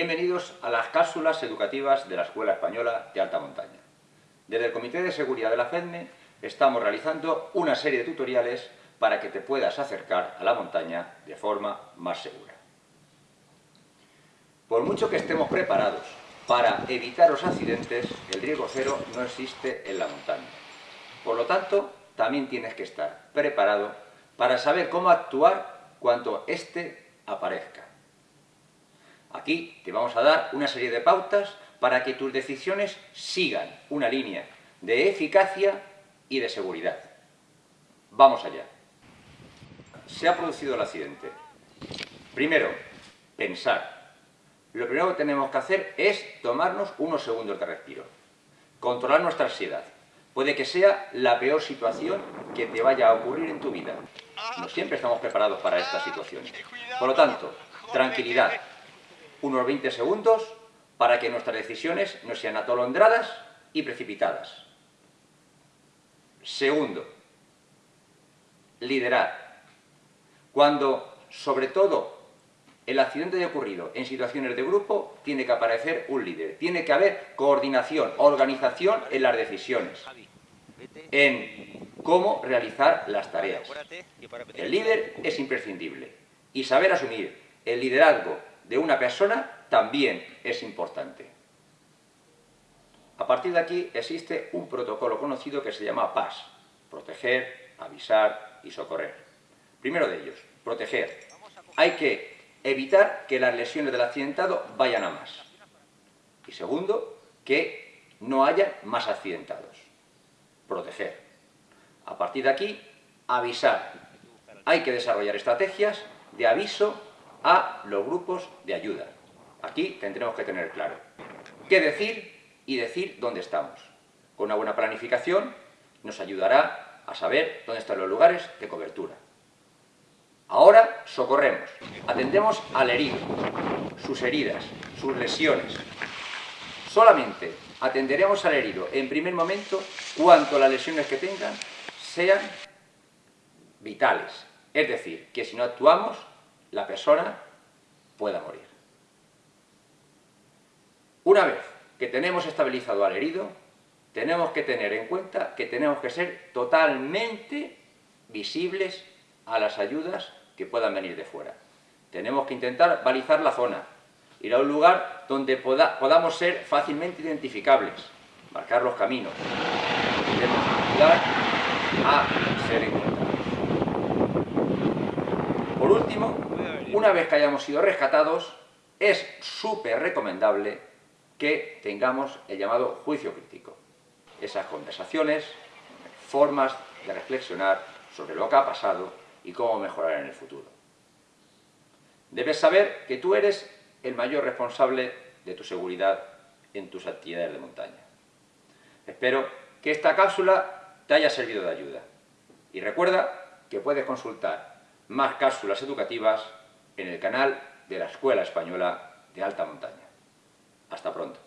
Bienvenidos a las cápsulas educativas de la Escuela Española de Alta Montaña. Desde el Comité de Seguridad de la FEDME estamos realizando una serie de tutoriales para que te puedas acercar a la montaña de forma más segura. Por mucho que estemos preparados para evitar los accidentes, el riesgo cero no existe en la montaña. Por lo tanto, también tienes que estar preparado para saber cómo actuar cuando éste aparezca. Aquí te vamos a dar una serie de pautas para que tus decisiones sigan una línea de eficacia y de seguridad. Vamos allá. Se ha producido el accidente. Primero, pensar. Lo primero que tenemos que hacer es tomarnos unos segundos de respiro. Controlar nuestra ansiedad. Puede que sea la peor situación que te vaya a ocurrir en tu vida. No siempre estamos preparados para estas situaciones. Por lo tanto, tranquilidad. Unos 20 segundos para que nuestras decisiones no sean atolondradas y precipitadas. Segundo, liderar. Cuando, sobre todo, el accidente haya ocurrido en situaciones de grupo, tiene que aparecer un líder. Tiene que haber coordinación, organización en las decisiones, en cómo realizar las tareas. El líder es imprescindible y saber asumir el liderazgo de una persona también es importante. A partir de aquí existe un protocolo conocido que se llama PAS, proteger, avisar y socorrer. Primero de ellos, proteger. Hay que evitar que las lesiones del accidentado vayan a más. Y segundo, que no haya más accidentados. Proteger. A partir de aquí, avisar. Hay que desarrollar estrategias de aviso a los grupos de ayuda. Aquí tendremos que tener claro qué decir y decir dónde estamos. Con una buena planificación nos ayudará a saber dónde están los lugares de cobertura. Ahora socorremos, atendemos al herido, sus heridas, sus lesiones. Solamente atenderemos al herido en primer momento cuanto las lesiones que tengan sean vitales. Es decir, que si no actuamos, la persona pueda morir. Una vez que tenemos estabilizado al herido, tenemos que tener en cuenta que tenemos que ser totalmente visibles a las ayudas que puedan venir de fuera. Tenemos que intentar balizar la zona, ir a un lugar donde podamos ser fácilmente identificables, marcar los caminos. Ayudar a ser encontrados. Por último, una vez que hayamos sido rescatados, es súper recomendable que tengamos el llamado juicio crítico. Esas conversaciones, formas de reflexionar sobre lo que ha pasado y cómo mejorar en el futuro. Debes saber que tú eres el mayor responsable de tu seguridad en tus actividades de montaña. Espero que esta cápsula te haya servido de ayuda. Y recuerda que puedes consultar más cápsulas educativas en el canal de la Escuela Española de Alta Montaña. Hasta pronto.